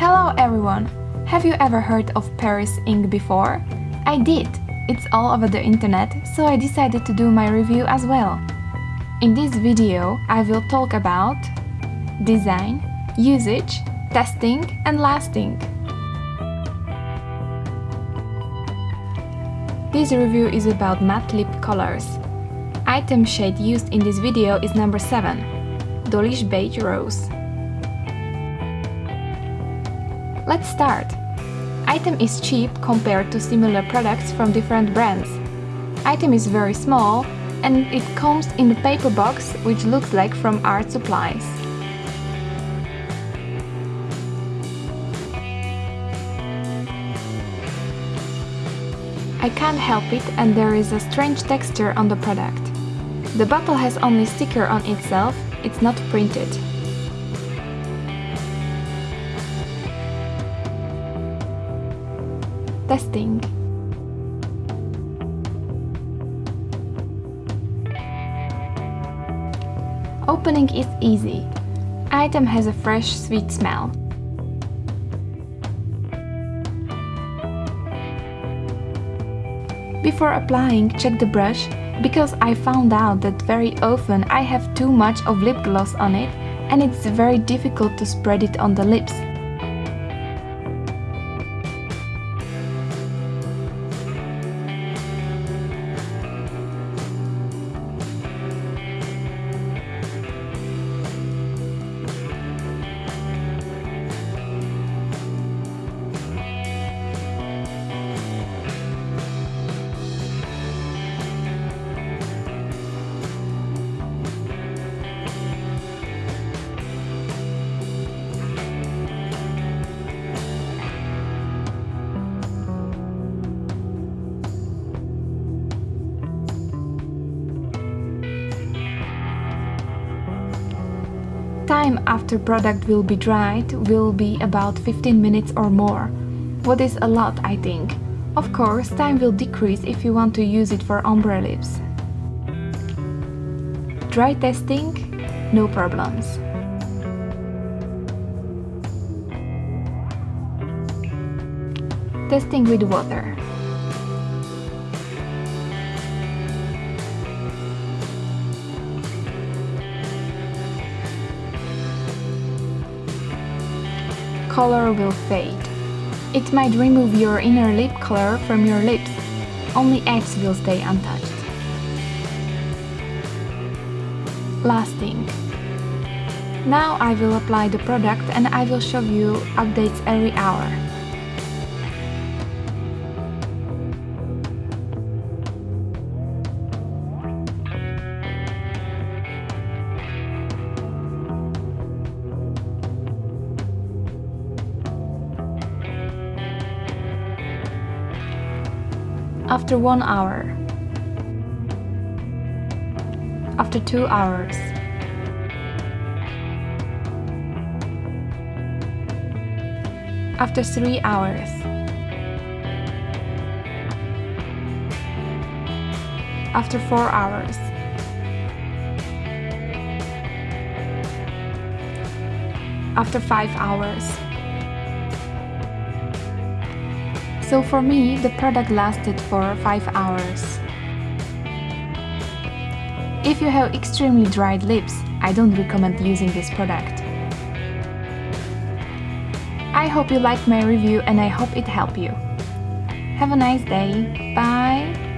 Hello everyone! Have you ever heard of Paris ink before? I did! It's all over the internet, so I decided to do my review as well. In this video, I will talk about design, usage, testing and lasting. This review is about matte lip colors. Item shade used in this video is number 7, Dolish Beige Rose. Let's start! Item is cheap compared to similar products from different brands. Item is very small and it comes in a paper box which looks like from art supplies. I can't help it and there is a strange texture on the product. The bottle has only sticker on itself, it's not printed. Testing Opening is easy. Item has a fresh, sweet smell. Before applying, check the brush, because I found out that very often I have too much of lip gloss on it and it's very difficult to spread it on the lips. Time after product will be dried will be about 15 minutes or more. What is a lot, I think. Of course, time will decrease if you want to use it for ombre lips. Dry testing? No problems. Testing with water. Color will fade. It might remove your inner lip color from your lips, only edges will stay untouched. Lasting Now I will apply the product and I will show you updates every hour. After one hour. After two hours. After three hours. After four hours. After five hours. So for me, the product lasted for 5 hours. If you have extremely dried lips, I don't recommend using this product. I hope you liked my review and I hope it helped you. Have a nice day. Bye!